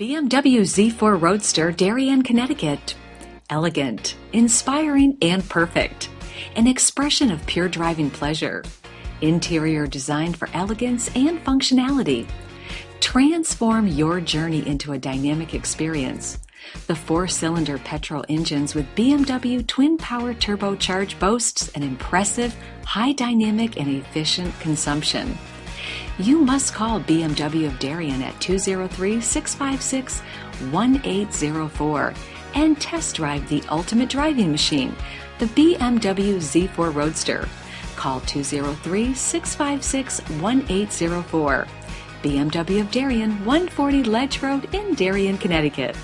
BMW Z4 Roadster Darien, Connecticut. Elegant, inspiring, and perfect. An expression of pure driving pleasure. Interior designed for elegance and functionality. Transform your journey into a dynamic experience. The four-cylinder petrol engines with BMW twin-power turbocharge boasts an impressive, high dynamic and efficient consumption. You must call BMW of Darien at 203-656-1804 and test drive the ultimate driving machine, the BMW Z4 Roadster. Call 203-656-1804. BMW of Darien, 140 Ledge Road in Darien, Connecticut.